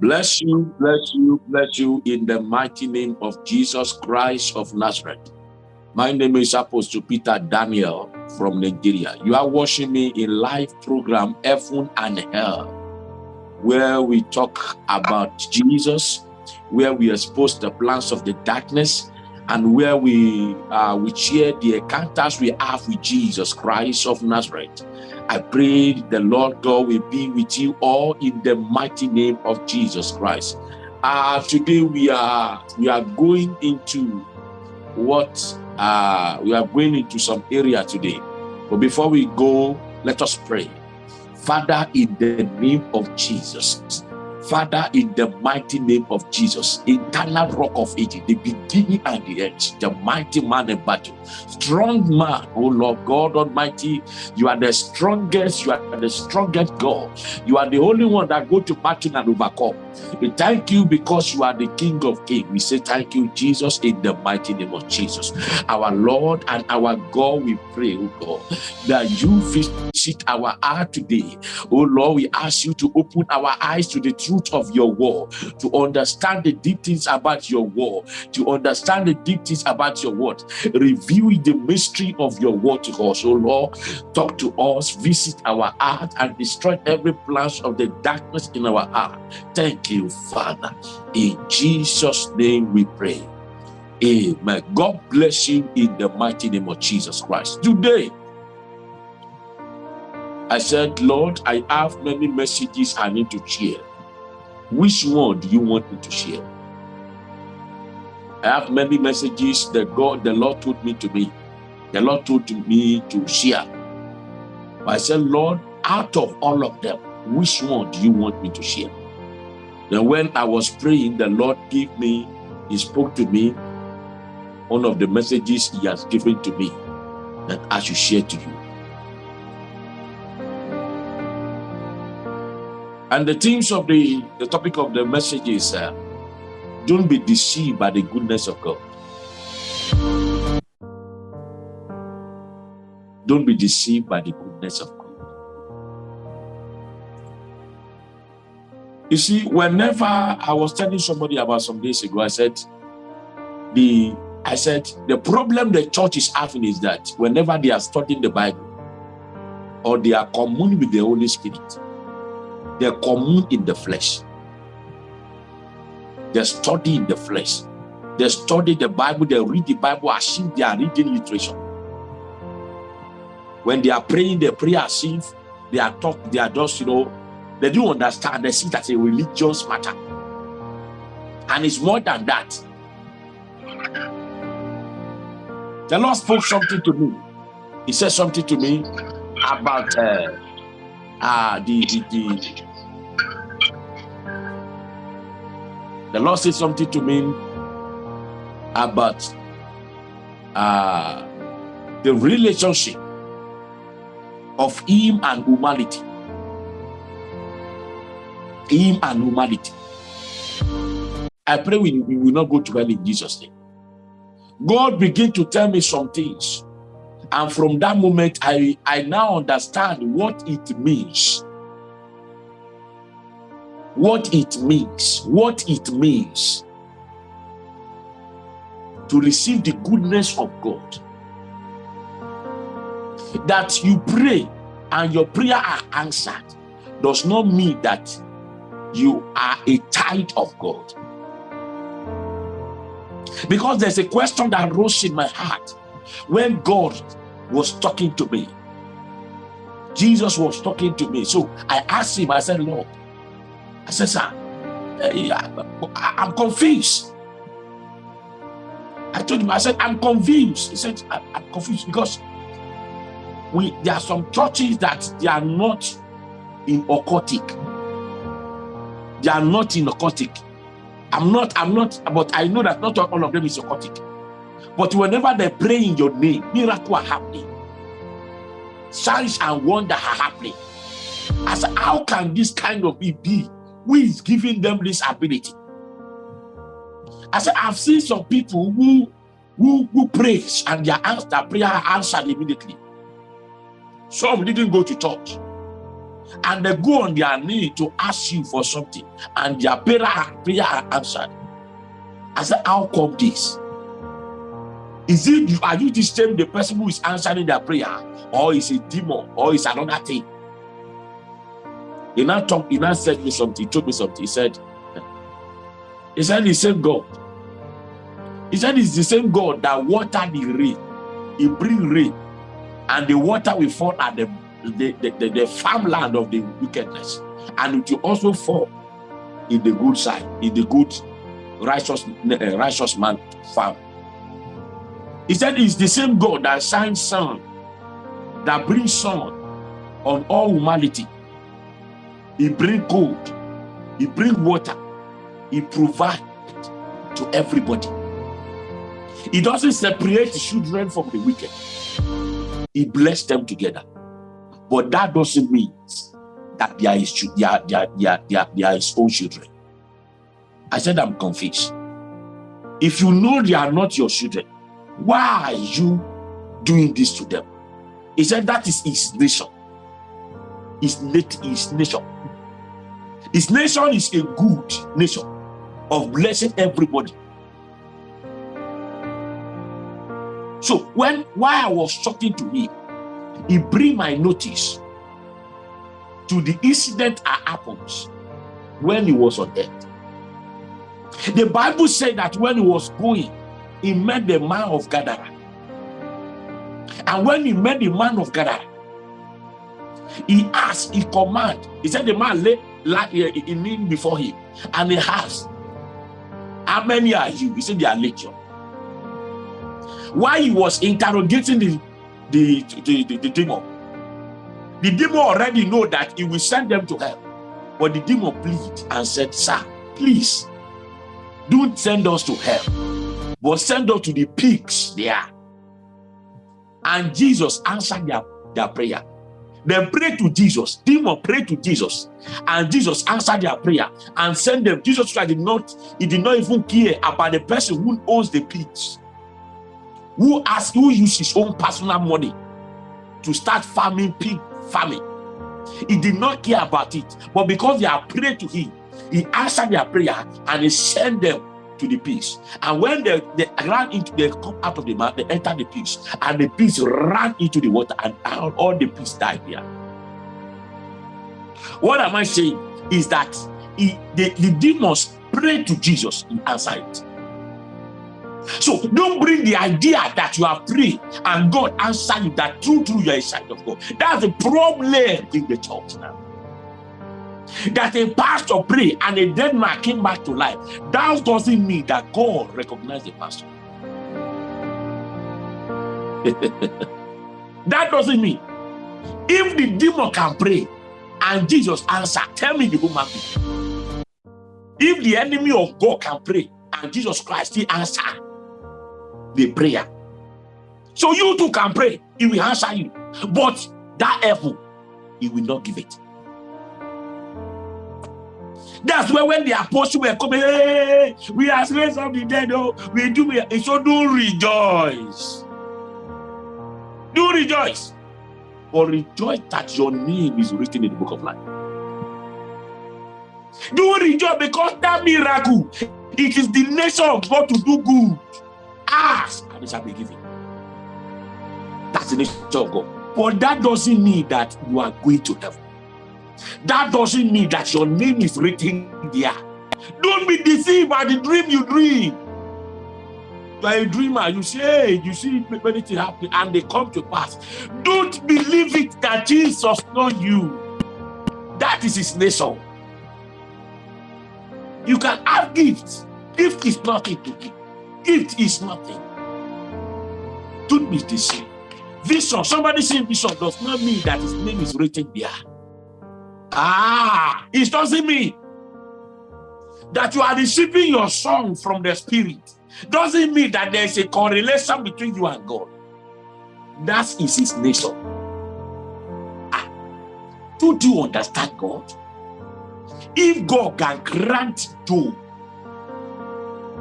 Bless you, bless you, bless you in the mighty name of Jesus Christ of Nazareth. My name is Apostle Peter Daniel from Nigeria. You are watching me in live program Heaven and Hell, where we talk about Jesus, where we expose the plans of the darkness, and where we uh, we share the encounters we have with Jesus Christ of Nazareth. I pray the Lord God will be with you all in the mighty name of Jesus Christ. Uh, today we are we are going into what uh, we are going into some area today. But before we go, let us pray. Father, in the name of Jesus, Father, in the mighty name of Jesus, eternal rock of ages, the beginning and the end, the mighty man in battle, strong man, oh Lord God Almighty, you are the strongest, you are the strongest God. You are the only one that go to battle and overcome. We thank you because you are the King of Kings. We say thank you, Jesus, in the mighty name of Jesus. Our Lord and our God, we pray, oh God, that you visit our heart today. Oh Lord, we ask you to open our eyes to the truth of your word, to understand the deep things about your word, to understand the deep things about your word. Reveal the mystery of your word to us, oh Lord. Talk to us, visit our heart, and destroy every plan of the darkness in our heart. Thank you, Father. In Jesus' name we pray. Amen. God bless you in the mighty name of Jesus Christ. Today, I said, Lord, I have many messages I need to share. Which one do you want me to share? I have many messages that God, the Lord told me to me. The Lord told me to share. But I said, Lord, out of all of them, which one do you want me to share? Then when I was praying, the Lord gave me, he spoke to me, one of the messages he has given to me that I should share to you. And the themes of the, the topic of the message is uh, don't be deceived by the goodness of God. Don't be deceived by the goodness of God. You see, whenever I was telling somebody about some days ago, I said, the I said the problem the church is having is that whenever they are studying the Bible or they are communing with the Holy Spirit, they commune in the flesh. They study in the flesh. They study the Bible, they read the Bible as if they are reading literature. When they are praying, they pray as if they are talk, they are just, you know, they do understand, they see that a religious matter. And it's more than that. The Lord spoke something to me. He said something to me about uh, uh, the, the, the, the Lord said something to me about uh, the relationship of him and humanity. Him and humanity. I pray we, we will not go to hell in Jesus' name. God began to tell me some things and from that moment, I, I now understand what it means. What it means. What it means to receive the goodness of God. That you pray and your prayer are answered does not mean that you are a child of God. Because there's a question that rose in my heart when God was talking to me. Jesus was talking to me. So I asked him, I said, Lord, I said, sir, eh, I'm confused. I told him, I said, I'm confused. He said, I'm confused because we there are some churches that they are not in occultic. They are not in occultic. I'm not, I'm not, but I know that not all of them is occultic. But whenever they pray in your name, miracles are happening. Signs and wonder are happening. Said, how can this kind of be? Who is giving them this ability? Said, I've seen some people who who, who prays and their, their prayer answered immediately. Some didn't go to church. And they go on their knee to ask you for something, and their prayer, prayer are answered. I said, How come this? Is it are you the same the person who is answering their prayer, or is it demon, or is another thing? He now talked, he now said me something, told me something. He said, He said, the same God. He said, It's the same God that watered the rain. He bring rain, and the water will fall at the the, the, the, the farmland of the wickedness, and it will also fall in the good side, in the good righteous uh, righteous man farm. He said it's the same God that shines sun, that brings sun on all humanity. He bring gold, he bring water, he provide to everybody. He doesn't separate children from the wicked. He blessed them together. But that doesn't mean that they are his, own children. I said, I'm confused. If you know they are not your children, why are you doing this to them? He said, that is his nation. His, his nation. His nation is a good nation of blessing everybody. So when while I was talking to him, he bring my notice to the incident that happens when he was on earth. The Bible said that when he was going, he met the man of Gadara. And when he met the man of Gadara, he asked, he command. He said the man lay, lay in him before him. And he asked, how many are you? He said they are legion. While he was interrogating the, the, the, the, the demon, the demon already know that he will send them to hell. But the demon pleaded and said, sir, please, don't send us to hell, but send us to the pigs there. And Jesus answered their, their prayer. They pray to Jesus. Demon pray to Jesus. And Jesus answered their prayer and sent them. Jesus Christ did not, he did not even care about the person who owns the pigs. Who has who used his own personal money to start farming pig farming. He did not care about it. But because they are prayed to him, he answered their prayer and he sent them to the pigs. And when they, they ran into, they come out of the mouth, they entered the pigs, and the pigs ran into the water, and all, the pigs died there. What am I saying is that he, the, the demons prayed to Jesus, he answered it. So don't bring the idea that you are free and God answer you that true, true, you are a of God. That's the problem in the church now that a pastor pray and a dead man came back to life, that doesn't mean that God recognized the pastor. that doesn't mean if the demon can pray and Jesus answer, tell me the human being. If the enemy of God can pray and Jesus Christ still answer the prayer. So you too can pray, he will answer you. But that apple, he will not give it. That's why when the apostles were coming, hey, we are raised of the dead, oh, we do, we, so do rejoice. Do rejoice. But rejoice that your name is written in the book of life. Do rejoice because that miracle, it is the nature of God to do good. Ask and it shall be given. That's the nature of God. But that doesn't mean that you are going to heaven. That doesn't mean that your name is written there. Don't be deceived by the dream you dream. You are a dreamer, you say, you see many things happen and they come to pass. Don't believe it that Jesus know you. That is his nature. You can have gifts. Gift is nothing to give. Gift is nothing. Don't be deceived. Vision, somebody saying vision does not mean that his name is written there. Ah, it doesn't mean that you are receiving your song from the spirit. Doesn't mean that there's a correlation between you and God. That is his nature. Ah, do you understand God? If God can grant Job,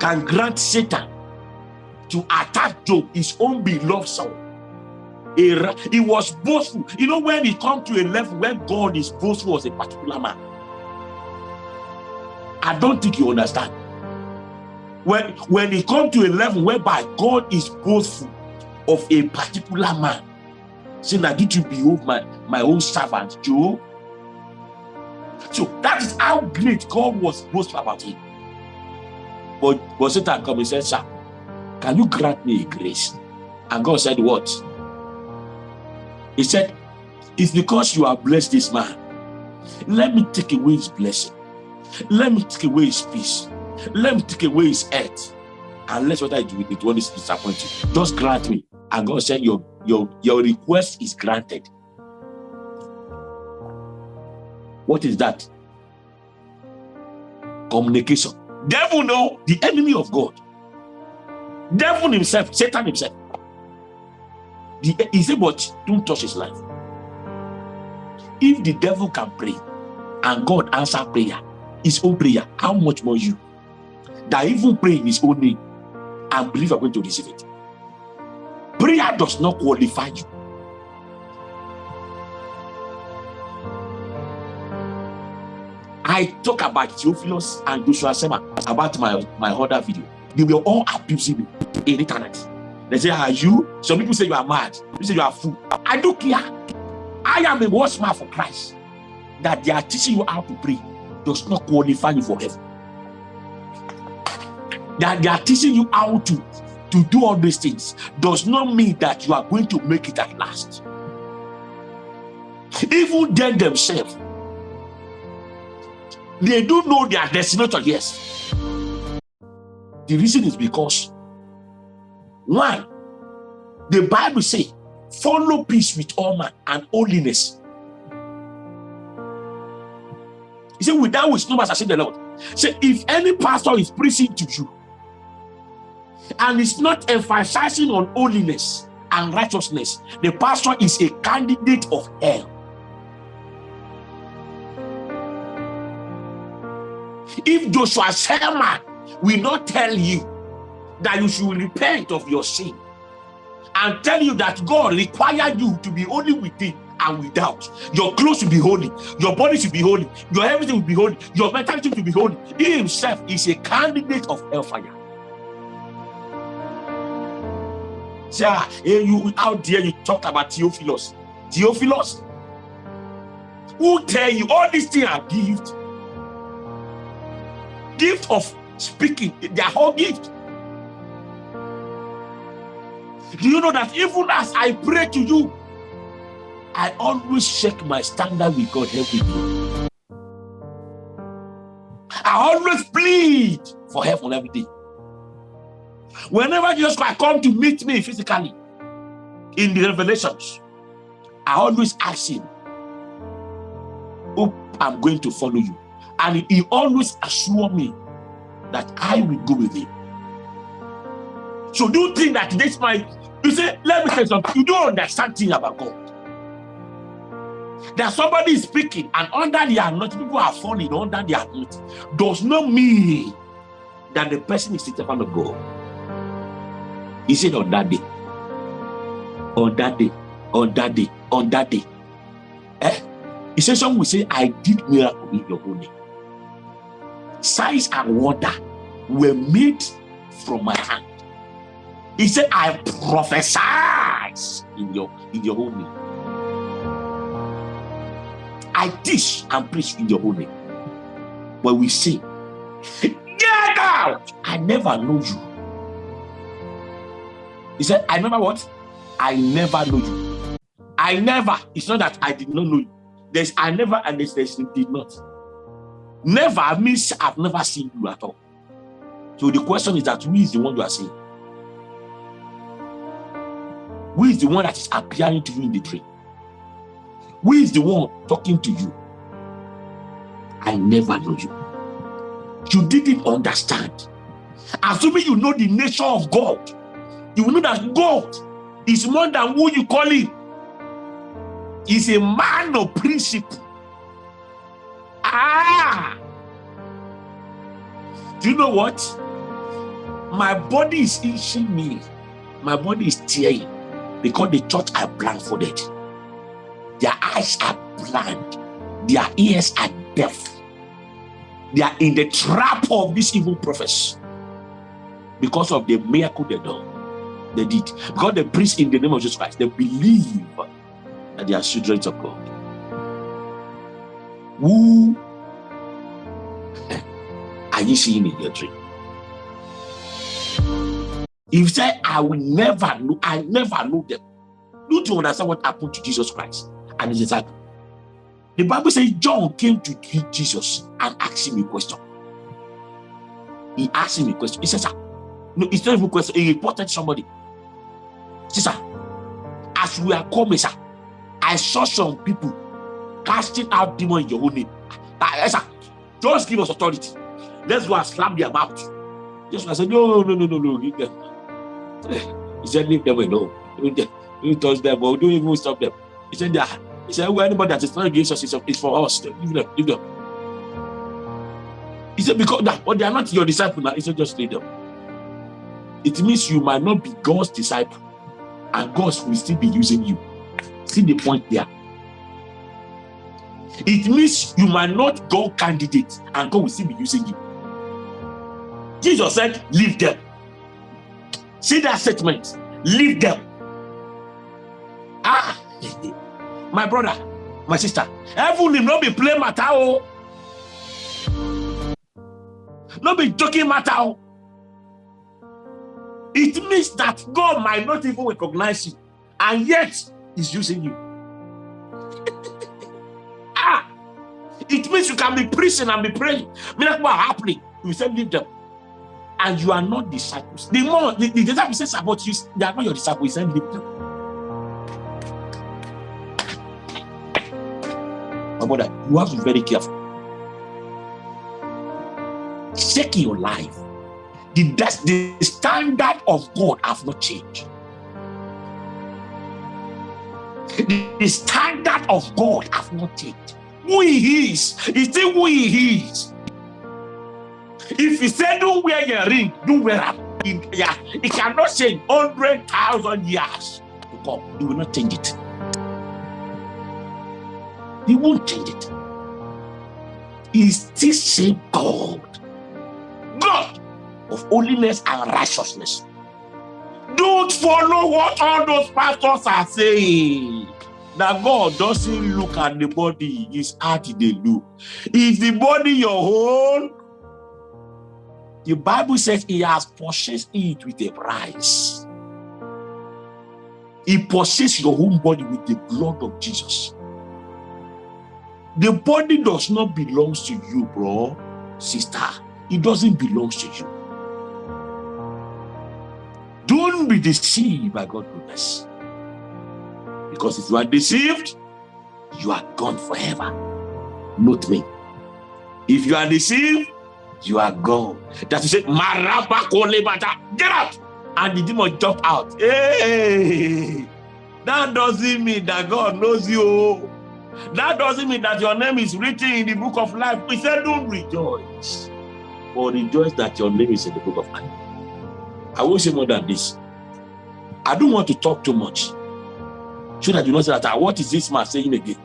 can grant Satan to attack Job, his own beloved son, he was boastful. You know, when he come to a level where God is boastful as a particular man. I don't think you understand. When, when he come to a level whereby God is boastful of a particular man, saying did you behold my, my own servant Job? So that is how great God was boastful about him. But, but Satan come and said, Sir, can you grant me grace? And God said, What? He said, It's because you have blessed this man. Let me take away his blessing. Let me take away his peace. Let me take away his earth. Let what I do with it when it's disappointing. Just grant me. And God said, Your your your request is granted. What is that? Communication. Devil know the enemy of God. Devil himself, Satan himself. The, he said, but don't touch his life. If the devil can pray and God answer prayer, his own prayer, how much more you? That even pray in his own name and believe are going to receive it. Prayer does not qualify you. I talk about Theophilus and Joshua Selman about my, my other video. They were all abusing me in internet. They say, Are you? Some people say you are mad. You say you are fool. I don't care. I am a watchman for Christ. That they are teaching you how to pray does not qualify you for heaven. That they are teaching you how to, to do all these things does not mean that you are going to make it at last. Even them themselves, they do know their destination, yes. The reason is because one, the Bible say, follow peace with all man and holiness. He said, without which no man shall the Lord. Say, if any pastor is preaching to you and is not emphasizing on holiness and righteousness, the pastor is a candidate of hell. If Joshua Selman will not tell you that you should repent of your sin and tell you that God required you to be holy within and without. Your clothes should be holy, your body should be holy, your everything will be holy, your mentality will be holy. He himself is a candidate of hellfire. Yeah, eh, you out there you talked about Theophilus. Theophilus, who tell you all these things are gift? Gift of speaking, their whole gift. Do you know that even as I pray to you, I always check my standard with God every day. I always plead for help on every day. Whenever Jesus Christ come to meet me physically in the revelations, I always ask him, Hope I'm going to follow you. And he always assure me that I will go with him. So do you think that this might you say, let me say something. You don't understand things about God. That somebody is speaking and under the anointing, people are falling under the anointing, does not mean that the person is the servant of God. He said on that day, on that day, on that day, on that day. Eh? He said, Some will say, I did miracle in your own name. Signs and wonder were made from my hand. He said, I prophesy in your in your own name. I teach and preach in your own name. When we say, Get out! I never know you. He said, I remember what? I never know you. I never. It's not that I did not know you. There's I never and there's, there's did not. Never means I've never seen you at all. So the question is that who is the one you are seeing? Who is the one that is appearing to you in the dream? Who is the one talking to you? I never know you. You didn't understand. Assuming you know the nature of God, you know that God is more than who you call him. He's a man of principle. Ah! Do you know what? My body is itching me. My body is tearing because the church are blindfolded. Their eyes are blind. Their ears are deaf. They are in the trap of these evil prophets because of the miracle they done. They did. Because the preach in the name of Jesus Christ. They believe that they are children of God. Who are you seeing in your dream? If say, I will never know, I never know them. Don't you understand what happened to Jesus Christ and his disciples? The Bible says John came to Jesus and asked him a question. He asked him a question. He says, No, it's not even a question. He reported somebody. He says, As we are coming, sir, I saw some people casting out demons in your own name. Uh, just give us authority. Let's go and slam their mouth. I said, No, no, no, no, no, leave them. He said, Leave them alone. Don't touch them, or don't even stop them. He said, yeah. He said, well, anybody that is not against us is for us. Leave them, leave them. He said, because that, but they are not your disciple now. He said, just leave them. It means you might not be God's disciple, and God will still be using you. See the point there. It means you might not go candidate, and God will still be using you. Jesus said, leave them. See that statement. Leave them. Ah, my brother, my sister, heaven will not be playing matter. Oh. Not be joking matter. Oh. It means that God might not even recognize you, and yet is using you. It means you can be preaching and be praying. Miracles are happening. You say, leave them. And you are not disciples. The more the, the says about you, they are not your disciples. He said, leave them. My brother, you have to be very careful. Check your life. The, the standard of God have not changed. The standard of God have not changed. Who he is, is still who he is. If he said don't wear your ring, don't wear it. Yeah, it cannot change hundred thousand years to come. He will not change it. He won't change it. He's still same God. God of holiness and righteousness. Don't follow what all those pastors are saying. That God doesn't look at the body, his heart they look. Is the body your own? The Bible says he has purchased it with a price. He purchased your own body with the blood of Jesus. The body does not belong to you, bro, sister. It doesn't belong to you. Don't be deceived by God's goodness. Because if you are deceived, you are gone forever. Not me. If you are deceived, you are gone. That is it. Get out. And the demon jump out. Hey, that doesn't mean that God knows you. That doesn't mean that your name is written in the book of life. We said, don't rejoice, but rejoice that your name is in the book of life. I will say more than this. I don't want to talk too much. So that you know that what is this man saying again?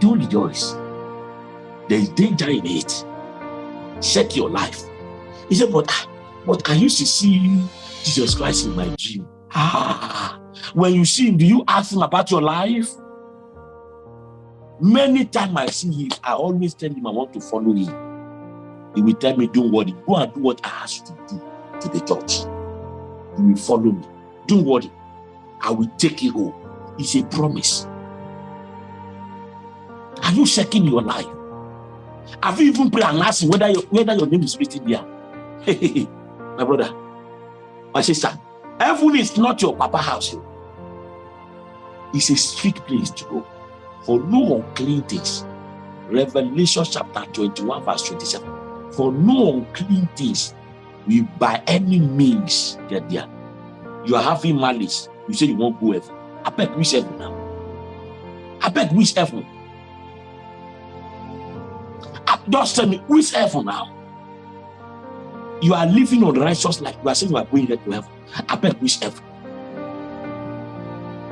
Don't rejoice. There is danger in it. Check your life. He said, but, ah, but I used to see Jesus Christ in my dream. Ah, when you see him, do you ask him about your life? Many times I see him, I always tell him I want to follow him. He will tell me, don't worry, go and do what I ask you to do to the church. You will follow me. Don't worry, I will take you home. It's a promise. Are you checking your life? Have you even prayed and asked whether your, whether your name is written there? my brother, my sister, heaven is not your papa house. It's a strict place to go for no unclean things. Revelation chapter 21, verse 27. For no unclean things will by any means get there. You are having malice. You say you won't go heaven. I beg which heaven now. I beg which heaven. I, just tell me which heaven now. You are living on righteous life. You are saying you are going to heaven. I beg which heaven.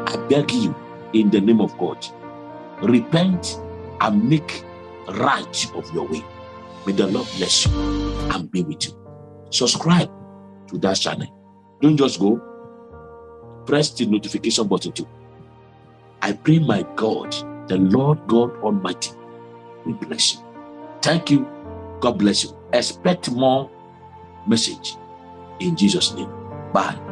I beg you in the name of God, repent and make right of your way. May the Lord bless you and be with you. Subscribe to that channel. Don't just go. Press the notification button too. I pray my God, the Lord God Almighty, will bless you. Thank you. God bless you. Expect more message in Jesus' name. Bye.